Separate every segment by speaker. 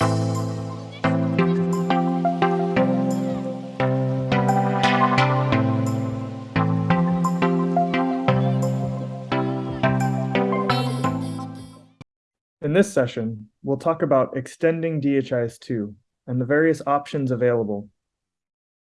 Speaker 1: In this session, we'll talk about extending DHIS2 and the various options available.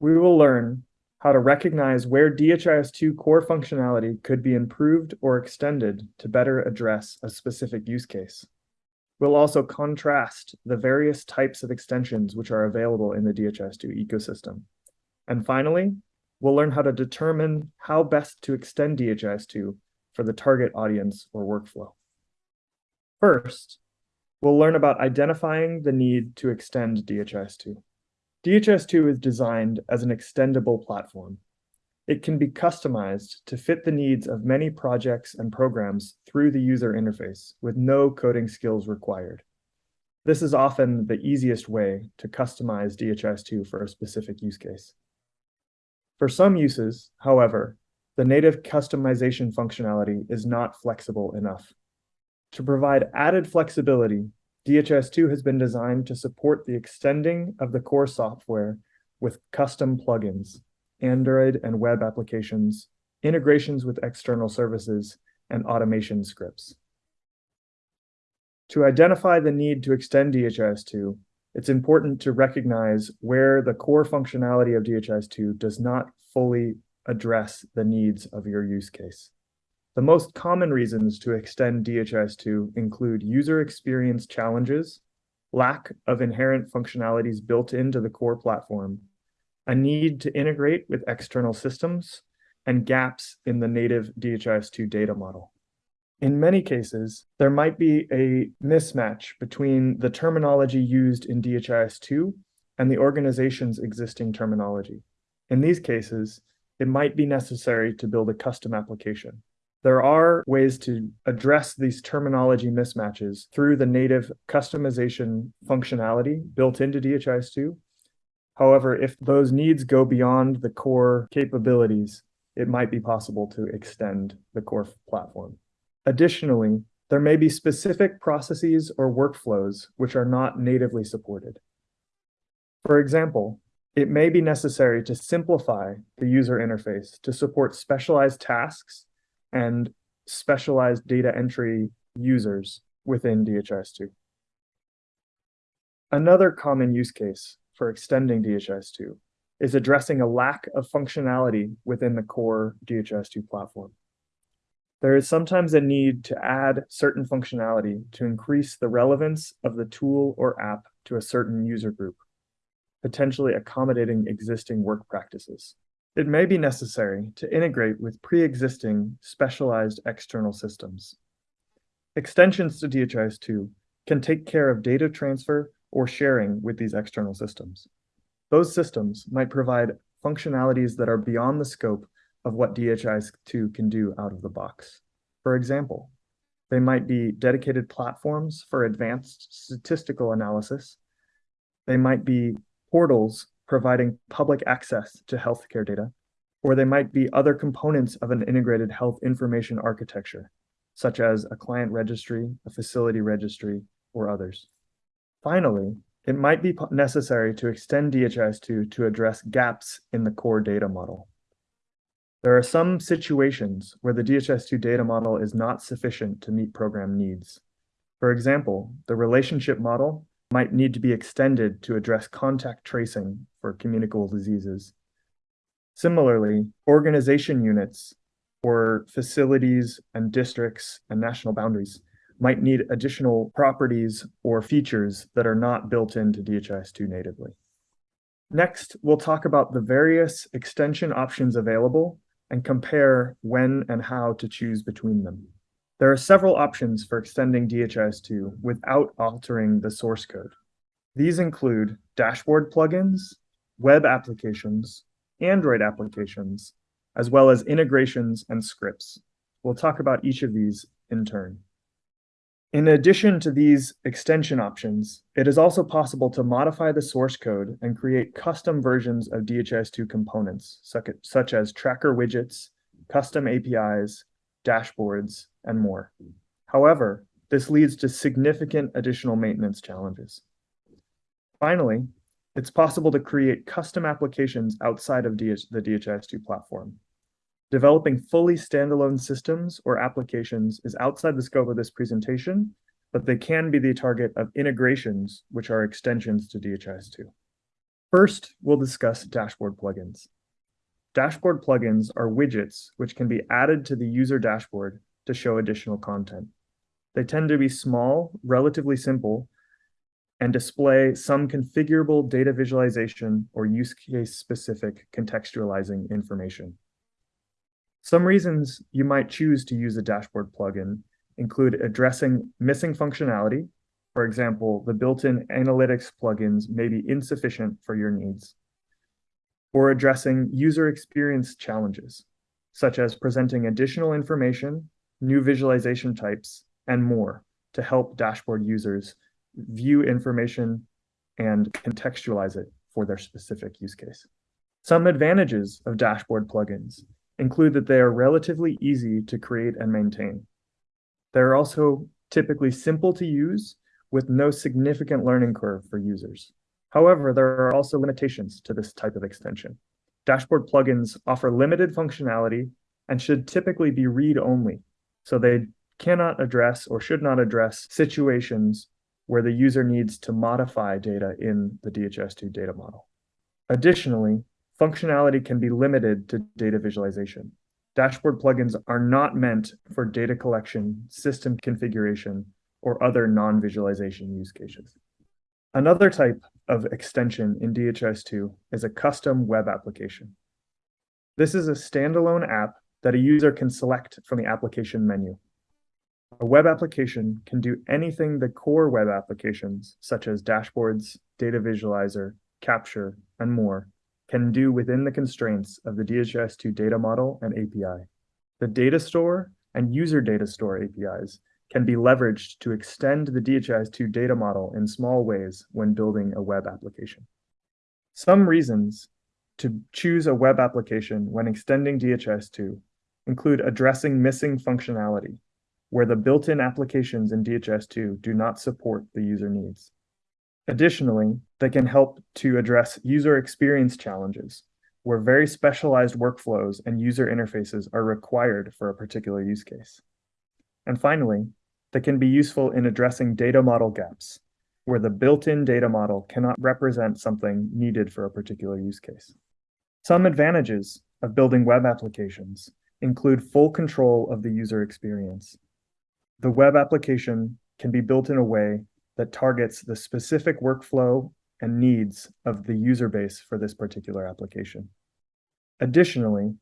Speaker 1: We will learn how to recognize where DHIS2 core functionality could be improved or extended to better address a specific use case. We'll also contrast the various types of extensions which are available in the DHIS2 ecosystem. And finally, we'll learn how to determine how best to extend DHIS2 for the target audience or workflow. First, we'll learn about identifying the need to extend DHIS2. DHIS2 is designed as an extendable platform. It can be customized to fit the needs of many projects and programs through the user interface with no coding skills required. This is often the easiest way to customize DHIS2 for a specific use case. For some uses, however, the native customization functionality is not flexible enough. To provide added flexibility, DHIS2 has been designed to support the extending of the core software with custom plugins, Android and web applications, integrations with external services, and automation scripts. To identify the need to extend DHIS2, it's important to recognize where the core functionality of DHIS2 does not fully address the needs of your use case. The most common reasons to extend DHIS2 include user experience challenges, lack of inherent functionalities built into the core platform, a need to integrate with external systems, and gaps in the native DHIS2 data model. In many cases, there might be a mismatch between the terminology used in DHIS2 and the organization's existing terminology. In these cases, it might be necessary to build a custom application. There are ways to address these terminology mismatches through the native customization functionality built into DHIS2. However, if those needs go beyond the core capabilities, it might be possible to extend the core platform. Additionally, there may be specific processes or workflows which are not natively supported. For example, it may be necessary to simplify the user interface to support specialized tasks and specialized data entry users within DHIS2. Another common use case for extending DHIS2 is addressing a lack of functionality within the core DHIS2 platform. There is sometimes a need to add certain functionality to increase the relevance of the tool or app to a certain user group, potentially accommodating existing work practices. It may be necessary to integrate with pre-existing specialized external systems. Extensions to DHIS2 can take care of data transfer or sharing with these external systems. Those systems might provide functionalities that are beyond the scope of what DHIS2 can do out of the box. For example, they might be dedicated platforms for advanced statistical analysis. They might be portals providing public access to healthcare data, or they might be other components of an integrated health information architecture, such as a client registry, a facility registry, or others. Finally, it might be necessary to extend DHIS2 to address gaps in the core data model. There are some situations where the DHIS2 data model is not sufficient to meet program needs. For example, the relationship model might need to be extended to address contact tracing for communicable diseases. Similarly, organization units or facilities and districts and national boundaries might need additional properties or features that are not built into DHIS2 natively. Next, we'll talk about the various extension options available and compare when and how to choose between them. There are several options for extending DHIS2 without altering the source code. These include dashboard plugins, web applications, Android applications, as well as integrations and scripts. We'll talk about each of these in turn. In addition to these extension options, it is also possible to modify the source code and create custom versions of DHIS2 components, such as tracker widgets, custom APIs, dashboards, and more. However, this leads to significant additional maintenance challenges. Finally, it's possible to create custom applications outside of DH the DHIS2 platform. Developing fully standalone systems or applications is outside the scope of this presentation, but they can be the target of integrations, which are extensions to DHIS2. First, we'll discuss dashboard plugins. Dashboard plugins are widgets which can be added to the user dashboard to show additional content. They tend to be small, relatively simple, and display some configurable data visualization or use case specific contextualizing information. Some reasons you might choose to use a dashboard plugin include addressing missing functionality. For example, the built-in analytics plugins may be insufficient for your needs. Or addressing user experience challenges, such as presenting additional information, new visualization types, and more to help dashboard users view information and contextualize it for their specific use case. Some advantages of dashboard plugins include that they are relatively easy to create and maintain. They're also typically simple to use with no significant learning curve for users. However, there are also limitations to this type of extension. Dashboard plugins offer limited functionality and should typically be read-only, so they cannot address or should not address situations where the user needs to modify data in the DHIS2 data model. Additionally, functionality can be limited to data visualization. Dashboard plugins are not meant for data collection, system configuration, or other non-visualization use cases. Another type of extension in DHIS2 is a custom web application. This is a standalone app that a user can select from the application menu. A web application can do anything the core web applications, such as dashboards, data visualizer, capture, and more, can do within the constraints of the DHIS2 data model and API. The data store and user data store APIs can be leveraged to extend the DHIS2 data model in small ways when building a web application. Some reasons to choose a web application when extending DHIS2 include addressing missing functionality, where the built-in applications in DHIS2 do not support the user needs. Additionally, they can help to address user experience challenges, where very specialized workflows and user interfaces are required for a particular use case. And finally, they can be useful in addressing data model gaps, where the built-in data model cannot represent something needed for a particular use case. Some advantages of building web applications include full control of the user experience, the web application can be built in a way that targets the specific workflow and needs of the user base for this particular application. Additionally,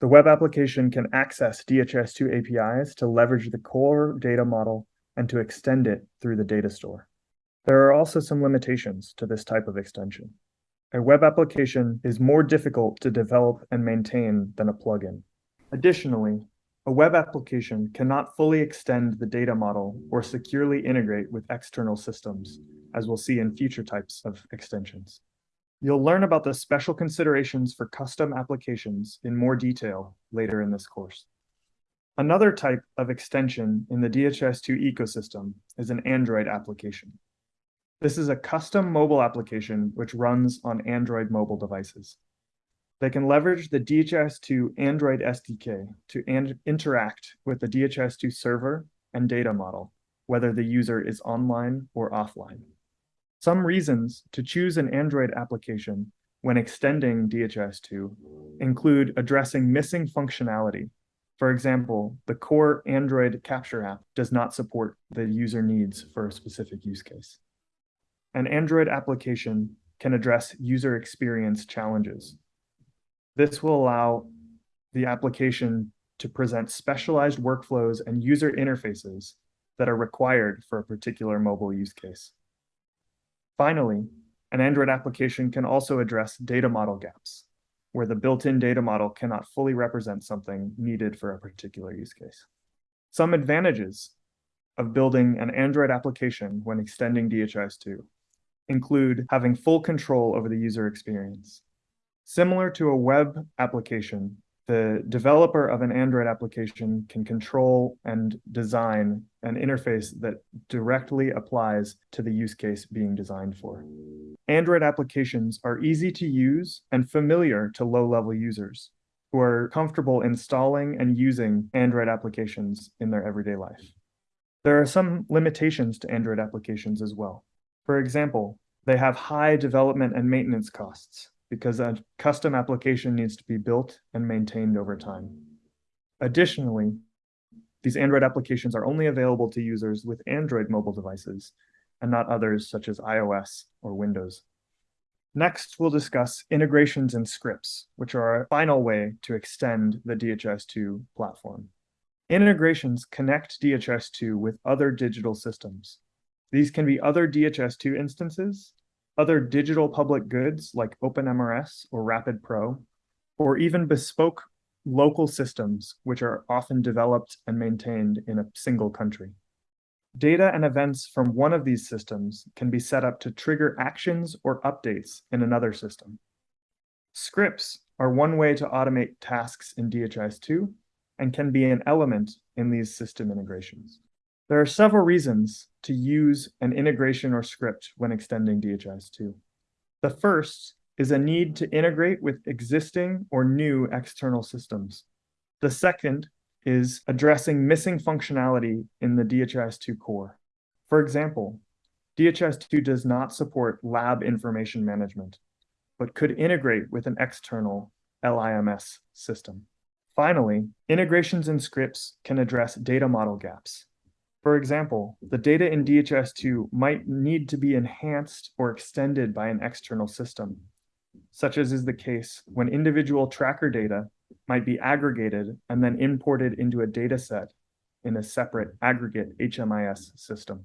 Speaker 1: the web application can access DHIS2 APIs to leverage the core data model and to extend it through the data store. There are also some limitations to this type of extension. A web application is more difficult to develop and maintain than a plugin. Additionally, a web application cannot fully extend the data model or securely integrate with external systems, as we'll see in future types of extensions. You'll learn about the special considerations for custom applications in more detail later in this course. Another type of extension in the DHIS2 ecosystem is an Android application. This is a custom mobile application which runs on Android mobile devices. They can leverage the DHIS2 Android SDK to interact with the DHIS2 server and data model, whether the user is online or offline. Some reasons to choose an Android application when extending DHIS2 include addressing missing functionality. For example, the core Android capture app does not support the user needs for a specific use case. An Android application can address user experience challenges, this will allow the application to present specialized workflows and user interfaces that are required for a particular mobile use case. Finally, an Android application can also address data model gaps, where the built-in data model cannot fully represent something needed for a particular use case. Some advantages of building an Android application when extending DHIS2 include having full control over the user experience, Similar to a web application, the developer of an Android application can control and design an interface that directly applies to the use case being designed for. Android applications are easy to use and familiar to low-level users who are comfortable installing and using Android applications in their everyday life. There are some limitations to Android applications as well. For example, they have high development and maintenance costs because a custom application needs to be built and maintained over time. Additionally, these Android applications are only available to users with Android mobile devices and not others such as iOS or Windows. Next, we'll discuss integrations and scripts, which are a final way to extend the DHIS2 platform. Integrations connect DHIS2 with other digital systems. These can be other DHIS2 instances, other digital public goods like OpenMRS or Rapid Pro, or even bespoke local systems, which are often developed and maintained in a single country. Data and events from one of these systems can be set up to trigger actions or updates in another system. Scripts are one way to automate tasks in DHIS2 and can be an element in these system integrations. There are several reasons to use an integration or script when extending DHIS2. The first is a need to integrate with existing or new external systems. The second is addressing missing functionality in the DHIS2 core. For example, DHIS2 does not support lab information management, but could integrate with an external LIMS system. Finally, integrations and scripts can address data model gaps. For example, the data in DHIS2 might need to be enhanced or extended by an external system, such as is the case when individual tracker data might be aggregated and then imported into a data set in a separate aggregate HMIS system.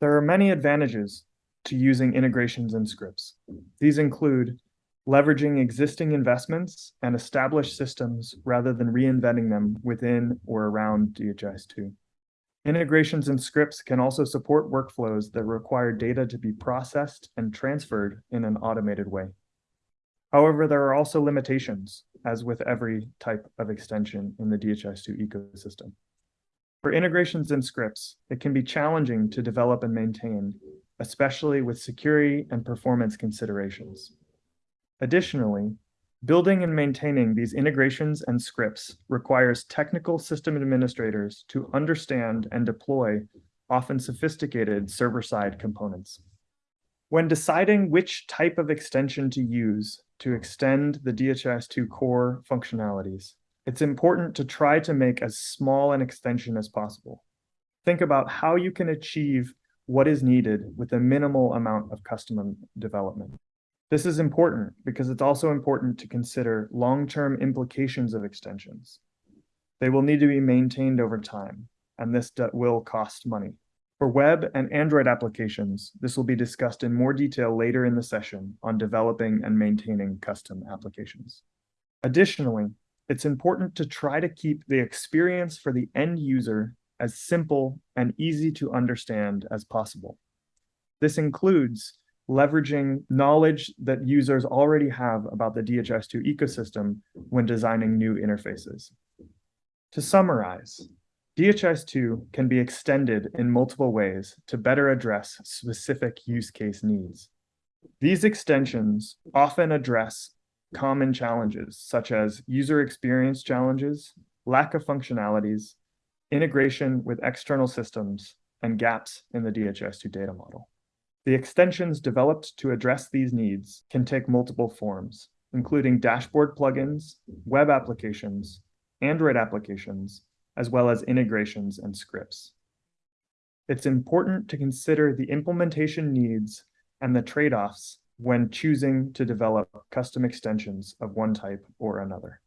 Speaker 1: There are many advantages to using integrations and scripts. These include leveraging existing investments and established systems rather than reinventing them within or around DHIS2. Integrations and scripts can also support workflows that require data to be processed and transferred in an automated way. However, there are also limitations, as with every type of extension in the DHIS2 ecosystem. For integrations and scripts, it can be challenging to develop and maintain, especially with security and performance considerations. Additionally, building and maintaining these integrations and scripts requires technical system administrators to understand and deploy often sophisticated server-side components. When deciding which type of extension to use to extend the DHIS2 core functionalities, it's important to try to make as small an extension as possible. Think about how you can achieve what is needed with a minimal amount of custom development. This is important because it's also important to consider long-term implications of extensions. They will need to be maintained over time, and this will cost money. For web and Android applications, this will be discussed in more detail later in the session on developing and maintaining custom applications. Additionally, it's important to try to keep the experience for the end user as simple and easy to understand as possible. This includes leveraging knowledge that users already have about the DHIS2 ecosystem when designing new interfaces. To summarize, DHIS2 can be extended in multiple ways to better address specific use case needs. These extensions often address common challenges such as user experience challenges, lack of functionalities, integration with external systems, and gaps in the DHIS2 data model. The extensions developed to address these needs can take multiple forms, including dashboard plugins, web applications, Android applications, as well as integrations and scripts. It's important to consider the implementation needs and the trade-offs when choosing to develop custom extensions of one type or another.